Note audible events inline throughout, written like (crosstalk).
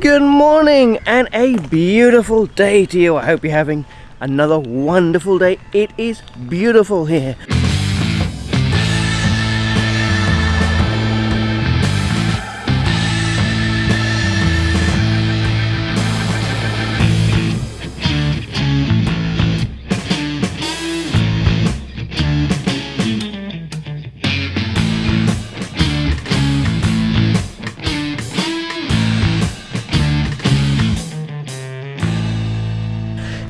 Good morning and a beautiful day to you. I hope you're having another wonderful day. It is beautiful here.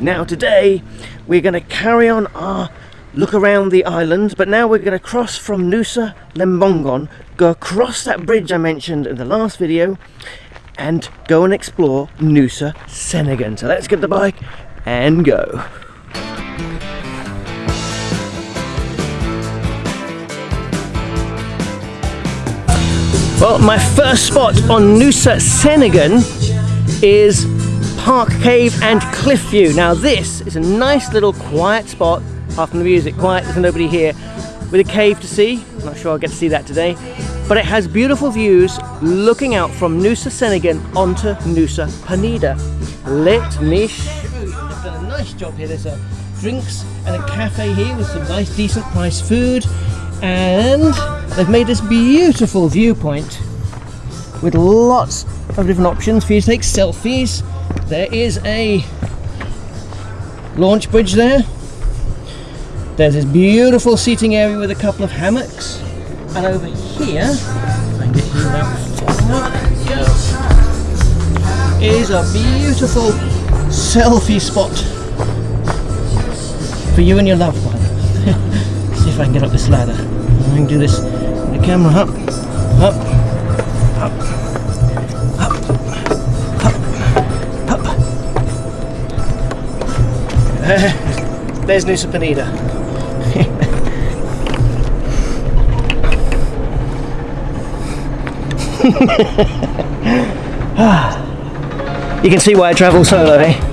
Now today we're going to carry on our look around the island but now we're going to cross from Nusa Lembongan, go across that bridge I mentioned in the last video and go and explore Nusa Ceningan. So let's get the bike and go. Well, my first spot on Nusa Ceningan is Park Cave and Cliff View. Now this is a nice little quiet spot, apart from the music, quiet, there's nobody here, with a cave to see. I'm not sure I'll get to see that today. But it has beautiful views looking out from Nusa Ceningan onto Nusa Penida. Let me show you. They've done a nice job here. There's a drinks and a cafe here with some nice decent priced food. And they've made this beautiful viewpoint with lots of different options for you to take selfies there is a launch bridge there. There's this beautiful seating area with a couple of hammocks. And over here, is a beautiful selfie spot for you and your loved one. (laughs) See if I can get up this ladder. I can do this with the camera up, up. There's Nusa Penida. (laughs) you can see why I travel solo, eh?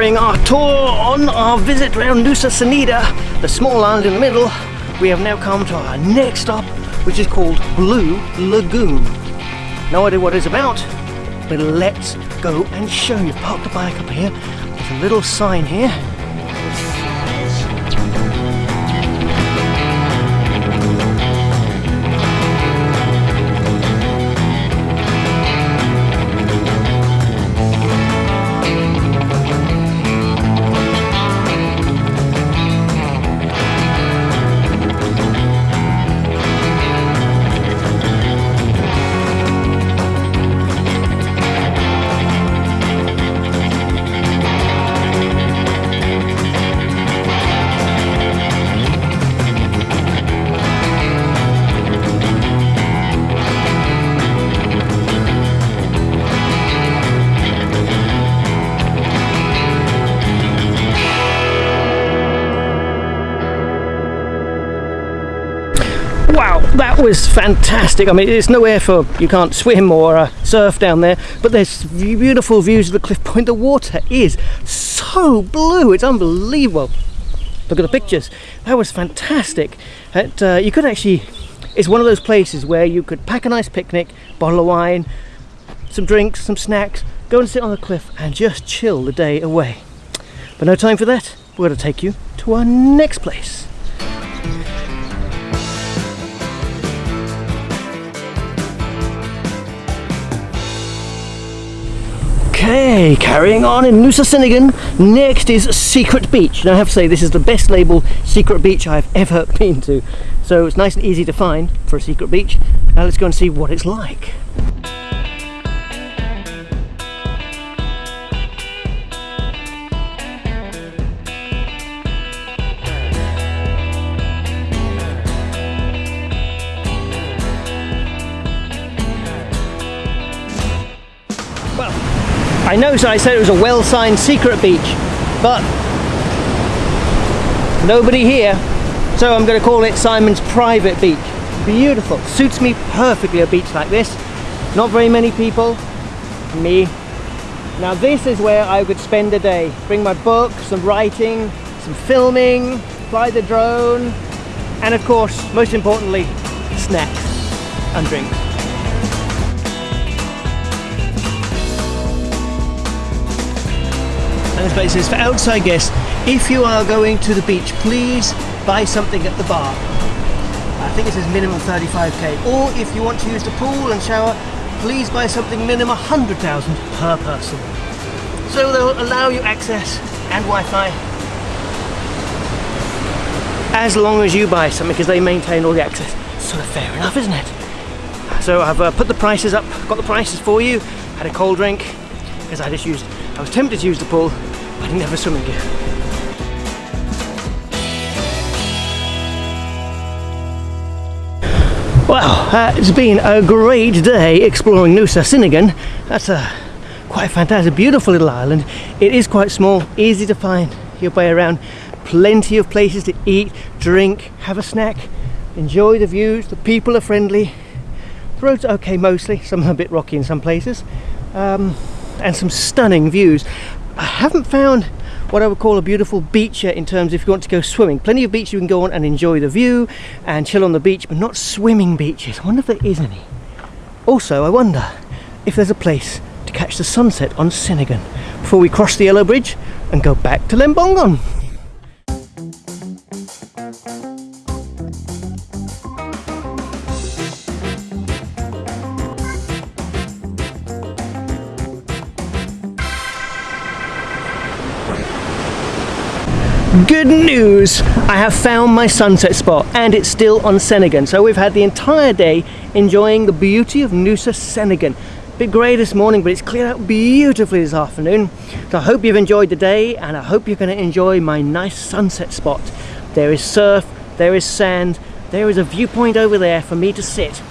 Carrying our tour on our visit around Nusa Cenida, the small island in the middle, we have now come to our next stop, which is called Blue Lagoon. No idea what it's about, but let's go and show you. Park the bike up here. There's a little sign here was fantastic. I mean, it's nowhere for you can't swim or uh, surf down there, but there's beautiful views of the cliff point. The water is so blue, it's unbelievable. Look at the pictures. That was fantastic. It, uh, you could actually, it's one of those places where you could pack a nice picnic, bottle of wine, some drinks, some snacks, go and sit on the cliff and just chill the day away. But no time for that. We're going to take you to our next place. Okay, carrying on in Nusa Ceningan. Next is Secret Beach. Now I have to say this is the best labeled secret beach I've ever (laughs) been to. So it's nice and easy to find for a secret beach. Now let's go and see what it's like. I know so I said it was a well-signed secret beach, but nobody here. So I'm going to call it Simon's private beach. Beautiful, suits me perfectly a beach like this. Not very many people, me. Now this is where I would spend a day. Bring my book, some writing, some filming, fly the drone, and of course, most importantly, snacks and drinks. And is for outside guests. If you are going to the beach, please buy something at the bar. I think it says minimum 35k. Or if you want to use the pool and shower, please buy something minimum 100,000 per person. So they'll allow you access and Wi-Fi as long as you buy something because they maintain all the access. Sort of fair enough, isn't it? So I've uh, put the prices up, got the prices for you, had a cold drink because I just used, I was tempted to use the pool, I didn't have a swimming gear. Well, uh, it's been a great day exploring Nusa Ceningan. That's a quite fantastic, beautiful little island. It is quite small, easy to find your way around. Plenty of places to eat, drink, have a snack, enjoy the views. The people are friendly. The roads are okay mostly, some are a bit rocky in some places, um, and some stunning views. I haven't found what I would call a beautiful beach yet in terms if you want to go swimming. Plenty of beaches you can go on and enjoy the view and chill on the beach, but not swimming beaches. I wonder if there is any. Also, I wonder if there's a place to catch the sunset on Ceningan before we cross the Yellow Bridge and go back to Lembongan. Good news! I have found my sunset spot and it's still on Ceningan So we've had the entire day enjoying the beauty of Nusa Ceningan. Bit grey this morning, but it's cleared out beautifully this afternoon. So I hope you've enjoyed the day and I hope you're going to enjoy my nice sunset spot. There is surf, there is sand, there is a viewpoint over there for me to sit.